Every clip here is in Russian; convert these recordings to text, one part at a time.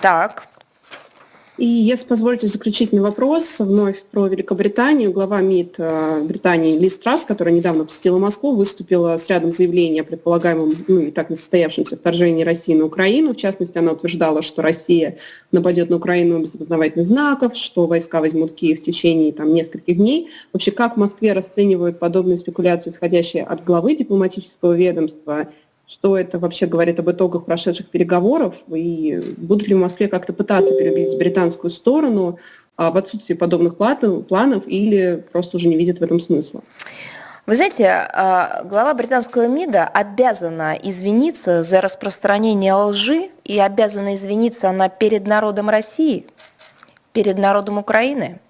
Так. И если позволите заключительный вопрос вновь про Великобританию. Глава МИД э, Британии Лиз Трасс, которая недавно посетила Москву, выступила с рядом заявлений о предполагаемом, ну и так несостоявшемся вторжении России на Украину. В частности, она утверждала, что Россия нападет на Украину без опознавательных знаков, что войска возьмут Киев в течение там, нескольких дней. Вообще, как в Москве расценивают подобные спекуляции, исходящие от главы дипломатического ведомства – что это вообще говорит об итогах прошедших переговоров, и будут ли в Москве как-то пытаться переубедить британскую сторону а, в отсутствии подобных планов или просто уже не видят в этом смысла? Вы знаете, а, глава британского МИДа обязана извиниться за распространение лжи и обязана извиниться она перед народом России, перед народом Украины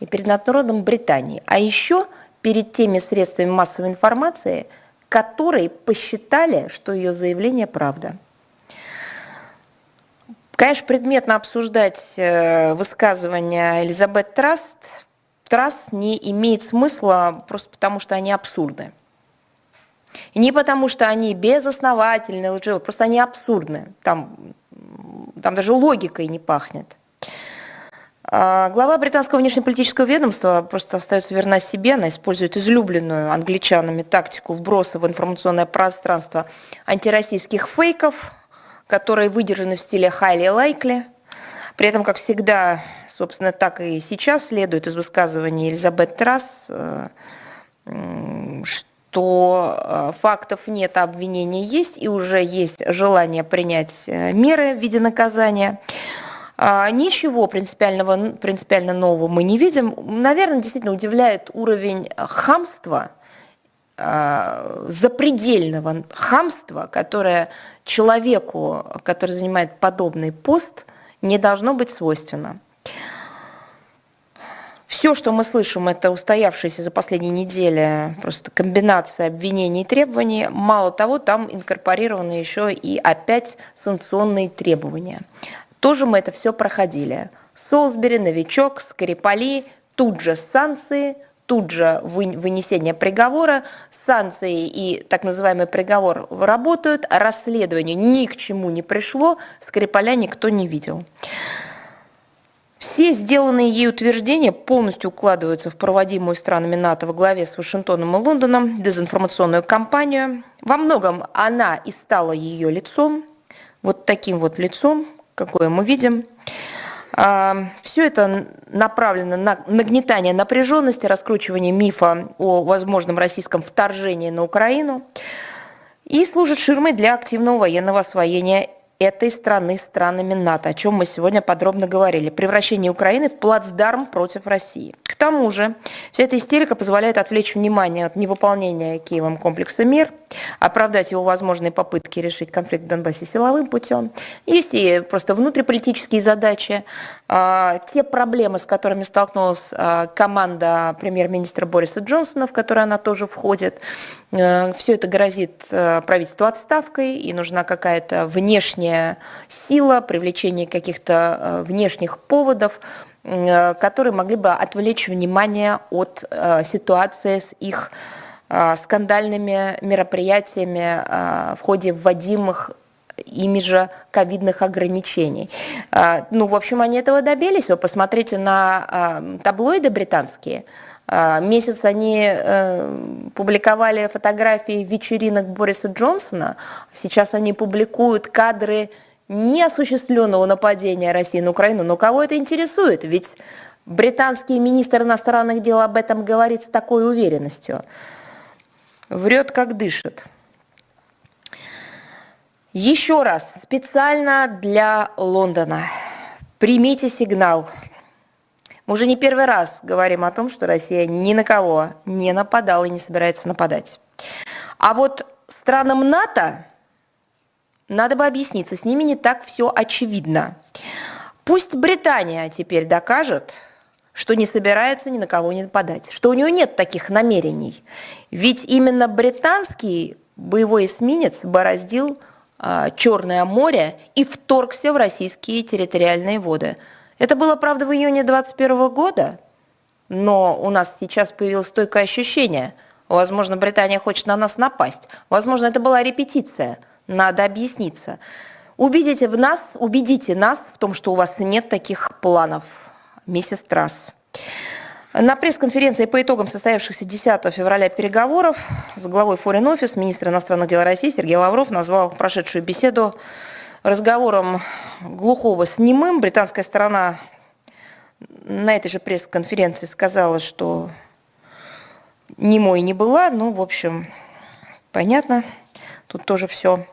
и перед народом Британии, а еще перед теми средствами массовой информации – которые посчитали, что ее заявление правда. Конечно, предметно обсуждать э, высказывания Элизабет Траст, Траст не имеет смысла просто потому, что они абсурдны. Не потому, что они безосновательны, лживы, просто они абсурдны. Там, там даже логикой не пахнет. А, глава британского внешнеполитического ведомства просто остается верна себе, она использует излюбленную англичанами тактику вброса в информационное пространство антироссийских фейков, которые выдержаны в стиле highly likely. При этом, как всегда, собственно, так и сейчас следует из высказывания Элизабет Трасс, э, что э, фактов нет, а обвинения есть, и уже есть желание принять э, меры в виде наказания. А, ничего принципиального, принципиально нового мы не видим. Наверное, действительно удивляет уровень хамства, а, запредельного хамства, которое человеку, который занимает подобный пост, не должно быть свойственно. Все, что мы слышим, это устоявшаяся за последние недели просто комбинация обвинений и требований. Мало того, там инкорпорированы еще и опять санкционные требования. Тоже мы это все проходили. Солсбери, Новичок, Скрипали, тут же санкции, тут же вынесение приговора, санкции и так называемый приговор работают, расследование ни к чему не пришло, Скрипаля никто не видел. Все сделанные ей утверждения полностью укладываются в проводимую странами НАТО во главе с Вашингтоном и Лондоном дезинформационную кампанию. Во многом она и стала ее лицом, вот таким вот лицом, какое мы видим. А, Все это направлено на нагнетание напряженности, раскручивание мифа о возможном российском вторжении на Украину и служит ширмой для активного военного освоения этой страны странами НАТО, о чем мы сегодня подробно говорили. Превращение Украины в плацдарм против России. К тому же, вся эта истерика позволяет отвлечь внимание от невыполнения Киевом комплекса мер, оправдать его возможные попытки решить конфликт в Донбассе силовым путем. Есть и просто внутриполитические задачи, а, те проблемы, с которыми столкнулась а, команда премьер-министра Бориса Джонсона, в которой она тоже входит. Э, Все это грозит э, правительству отставкой, и нужна какая-то внешняя сила, привлечение каких-то э, внешних поводов, которые могли бы отвлечь внимание от ситуации с их скандальными мероприятиями в ходе вводимых ими же ковидных ограничений. Ну, в общем, они этого добились. Вы посмотрите на таблоиды британские – месяц они э, публиковали фотографии вечеринок Бориса Джонсона, сейчас они публикуют кадры неосуществленного нападения России на Украину. Но кого это интересует? Ведь британский министр иностранных дел об этом говорит с такой уверенностью. Врет, как дышит. Еще раз, специально для Лондона. Примите сигнал. Мы уже не первый раз говорим о том, что Россия ни на кого не нападала и не собирается нападать. А вот странам НАТО надо бы объясниться, с ними не так все очевидно. Пусть Британия теперь докажет, что не собирается ни на кого не нападать, что у нее нет таких намерений. Ведь именно британский боевой эсминец бороздил а, Черное море и вторгся в российские территориальные воды – это было, правда, в июне 2021 года, но у нас сейчас появилось стойкое ощущение. Возможно, Британия хочет на нас напасть. Возможно, это была репетиция. Надо объясниться. Убедите в нас, убедите нас в том, что у вас нет таких планов, миссис Трасс. На пресс-конференции по итогам состоявшихся 10 февраля переговоров с главой Foreign Office министр иностранных дел России Сергей Лавров назвал прошедшую беседу разговором глухого с немым. Британская сторона на этой же пресс-конференции сказала, что немой не была. Ну, в общем, понятно, тут тоже все.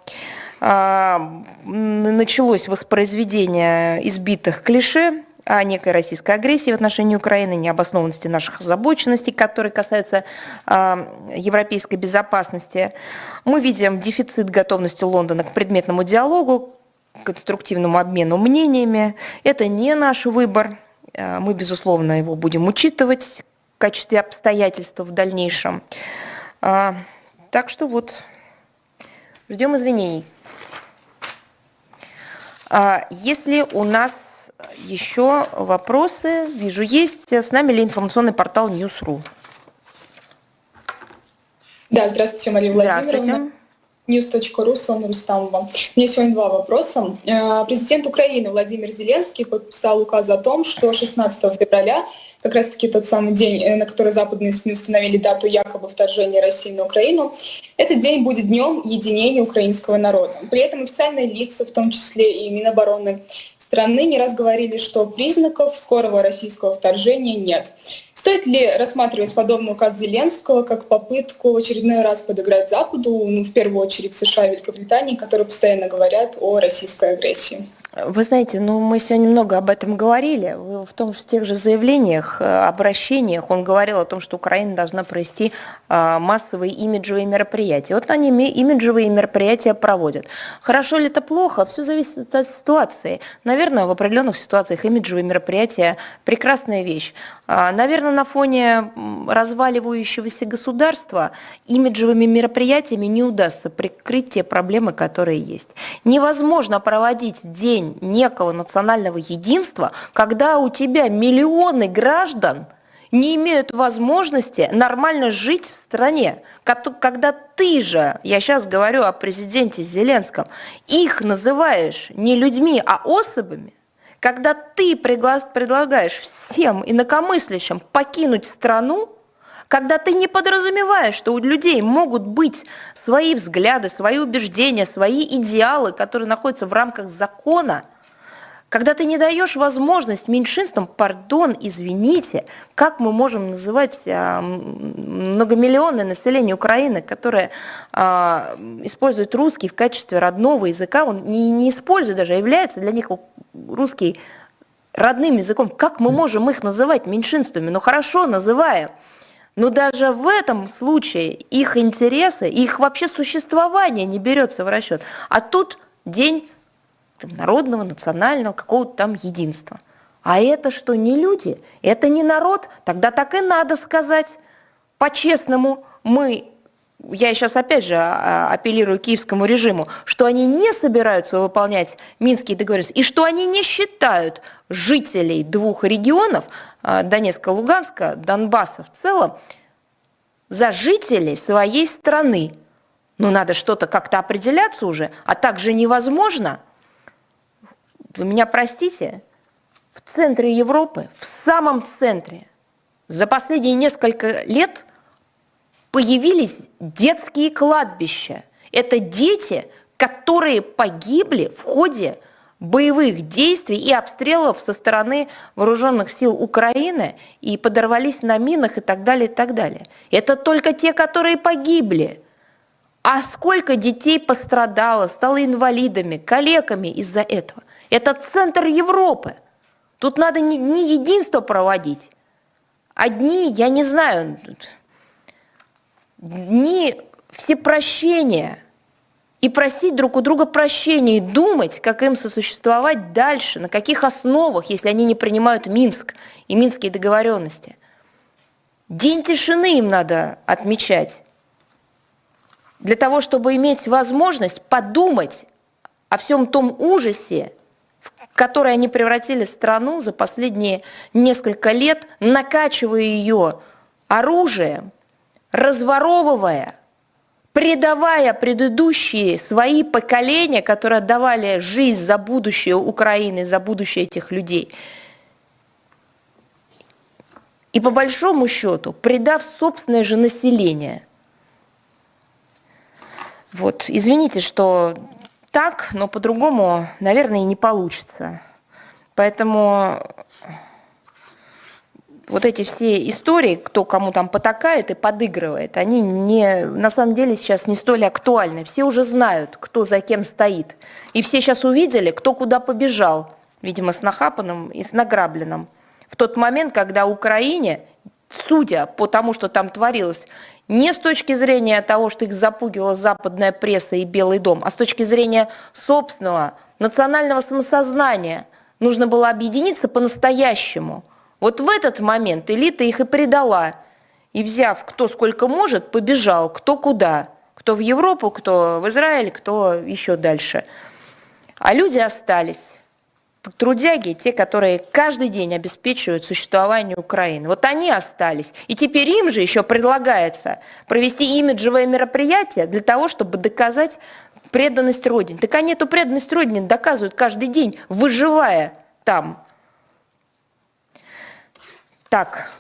А, началось воспроизведение избитых клише о некой российской агрессии в отношении Украины, необоснованности наших озабоченностей, которые касаются э, европейской безопасности. Мы видим дефицит готовности Лондона к предметному диалогу, конструктивному обмену мнениями. Это не наш выбор. А, мы, безусловно, его будем учитывать в качестве обстоятельств в дальнейшем. А, так что вот, ждем извинений. Если у нас еще вопросы? Вижу, есть. С нами ли информационный портал News.ru? Да, здравствуйте, Мария Владимировна. News.ru, Сонна Рустамова. У меня сегодня два вопроса. Э, президент Украины Владимир Зеленский подписал указ о том, что 16 февраля, как раз-таки тот самый день, э, на который западные СМИ установили дату якобы вторжения России на Украину, этот день будет днем единения украинского народа. При этом официальные лица, в том числе и Минобороны страны не раз говорили, что признаков скорого российского вторжения нет. Стоит ли рассматривать подобный указ Зеленского как попытку в очередной раз подыграть Западу, ну, в первую очередь США и Великобритании, которые постоянно говорят о российской агрессии? Вы знаете, ну мы сегодня много об этом говорили. В том, в тех же заявлениях, э, обращениях он говорил о том, что Украина должна провести э, массовые имиджевые мероприятия. Вот они имиджевые мероприятия проводят. Хорошо ли это плохо? Все зависит от ситуации. Наверное, в определенных ситуациях имиджевые мероприятия – прекрасная вещь. А, наверное, на фоне разваливающегося государства имиджевыми мероприятиями не удастся прикрыть те проблемы, которые есть. Невозможно проводить день некого национального единства, когда у тебя миллионы граждан не имеют возможности нормально жить в стране, когда ты же, я сейчас говорю о президенте Зеленском, их называешь не людьми, а особами, когда ты предлагаешь всем инакомыслящим покинуть страну, когда ты не подразумеваешь, что у людей могут быть свои взгляды, свои убеждения, свои идеалы, которые находятся в рамках закона – когда ты не даешь возможность меньшинствам, пардон, извините, как мы можем называть а, многомиллионное население Украины, которое а, использует русский в качестве родного языка, он не, не использует даже, а является для них русский родным языком. Как мы можем их называть меньшинствами? Ну хорошо, называем. Но даже в этом случае их интересы, их вообще существование не берется в расчет. А тут день там, народного, национального, какого-то там единства. А это что, не люди? Это не народ? Тогда так и надо сказать. По-честному, мы, я сейчас опять же а, апеллирую киевскому режиму, что они не собираются выполнять Минские договоренности, и что они не считают жителей двух регионов, а, Донецка, Луганска, Донбасса в целом, за жителей своей страны. Ну, надо что-то как-то определяться уже, а также невозможно – вы меня простите, в центре Европы, в самом центре, за последние несколько лет появились детские кладбища. Это дети, которые погибли в ходе боевых действий и обстрелов со стороны вооруженных сил Украины и подорвались на минах и так далее, и так далее. Это только те, которые погибли. А сколько детей пострадало, стало инвалидами, калеками из-за этого? Это центр Европы. Тут надо не, не единство проводить. Одни, я не знаю, не все прощения и просить друг у друга прощения и думать, как им сосуществовать дальше, на каких основах, если они не принимают Минск и минские договоренности. День тишины им надо отмечать, для того, чтобы иметь возможность подумать о всем том ужасе, в который они превратили страну за последние несколько лет, накачивая ее оружием, разворовывая, предавая предыдущие свои поколения, которые отдавали жизнь за будущее Украины, за будущее этих людей. И по большому счету, предав собственное же население. Вот, извините, что так, но по-другому, наверное, и не получится. Поэтому вот эти все истории, кто кому там потакает и подыгрывает, они не, на самом деле сейчас не столь актуальны. Все уже знают, кто за кем стоит. И все сейчас увидели, кто куда побежал, видимо, с нахапанным и с награбленным. В тот момент, когда Украине, судя по тому, что там творилось, не с точки зрения того, что их запугивала западная пресса и Белый дом, а с точки зрения собственного национального самосознания, нужно было объединиться по-настоящему – вот в этот момент элита их и предала. И взяв кто сколько может, побежал, кто куда. Кто в Европу, кто в Израиль, кто еще дальше. А люди остались. Трудяги, те, которые каждый день обеспечивают существование Украины. Вот они остались. И теперь им же еще предлагается провести имиджевое мероприятие для того, чтобы доказать преданность Родине. Так они эту преданность Родине доказывают каждый день, выживая там, так,